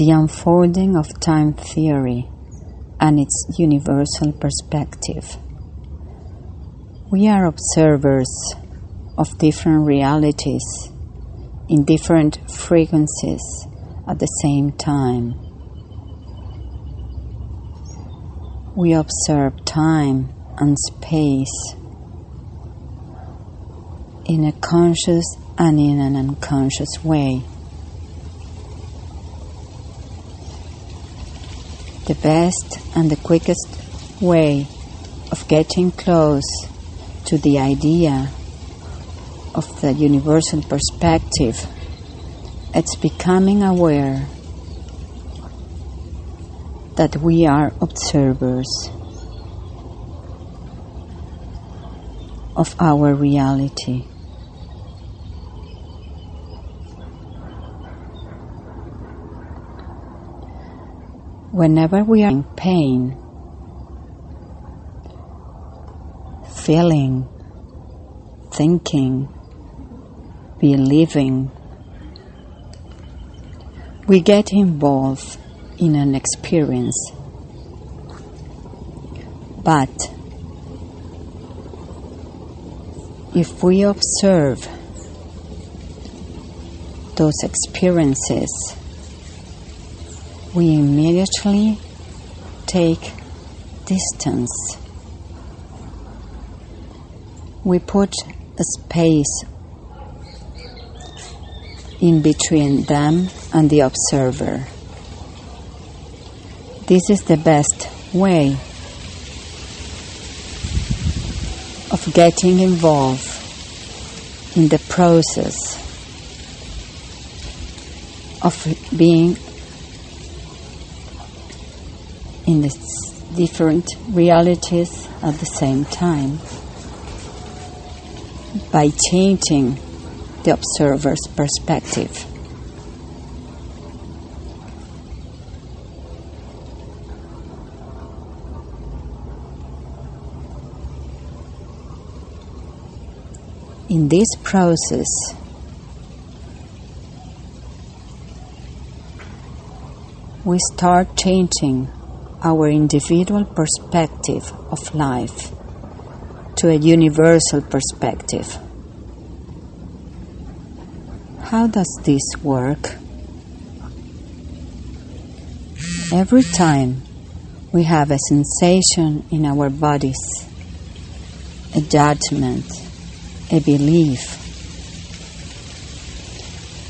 the unfolding of time theory and its universal perspective. We are observers of different realities in different frequencies at the same time. We observe time and space in a conscious and in an unconscious way. The best and the quickest way of getting close to the idea of the universal perspective, it's becoming aware that we are observers of our reality. Whenever we are in pain, feeling, thinking, believing, we get involved in an experience. But if we observe those experiences, we immediately take distance. We put a space in between them and the observer. This is the best way of getting involved in the process of being in the different realities at the same time by changing the observer's perspective. In this process, we start changing our individual perspective of life to a universal perspective. How does this work? Every time we have a sensation in our bodies, a judgment, a belief,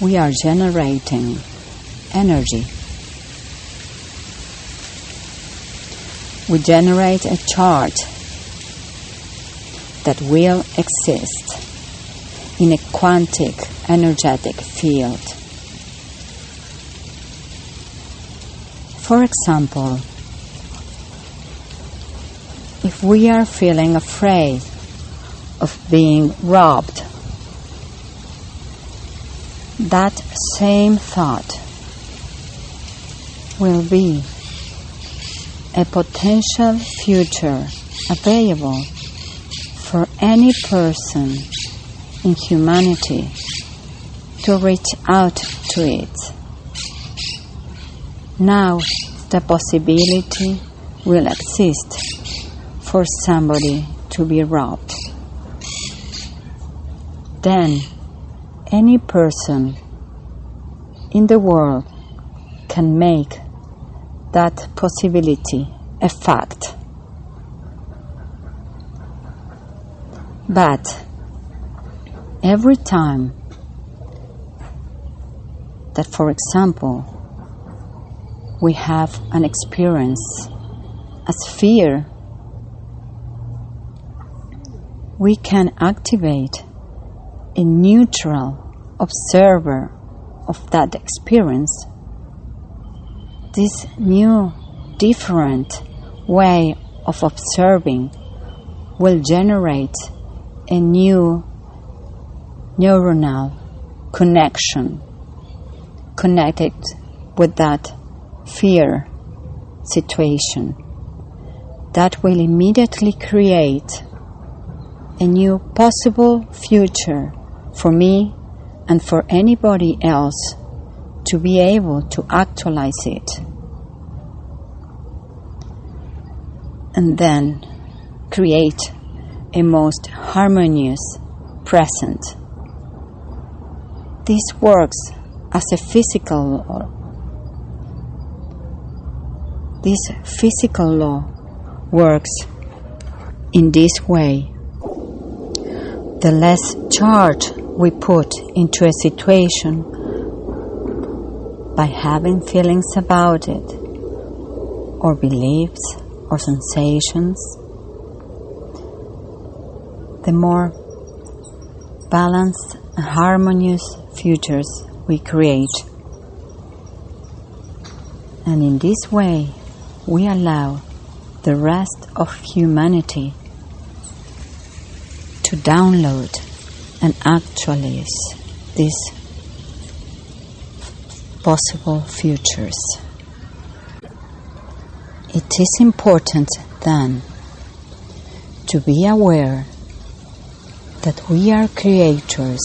we are generating energy. We generate a chart that will exist in a quantic energetic field. For example, if we are feeling afraid of being robbed, that same thought will be a potential future available for any person in humanity to reach out to it. Now the possibility will exist for somebody to be robbed. Then any person in the world can make that possibility a fact. But every time that, for example, we have an experience as fear, we can activate a neutral observer of that experience. This new, different way of observing will generate a new neuronal connection connected with that fear situation that will immediately create a new possible future for me and for anybody else to be able to actualize it. And then create a most harmonious present. This works as a physical law. This physical law works in this way. The less charge we put into a situation by having feelings about it, or beliefs, or sensations, the more balanced and harmonious futures we create. And in this way, we allow the rest of humanity to download and actualize these possible futures. It is important then to be aware that we are creators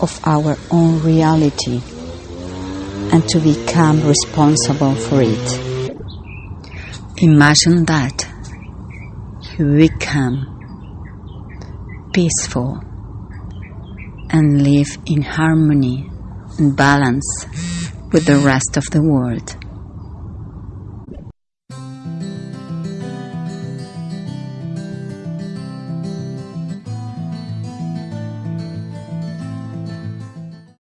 of our own reality and to become responsible for it. Imagine that you become peaceful and live in harmony and balance with the rest of the world.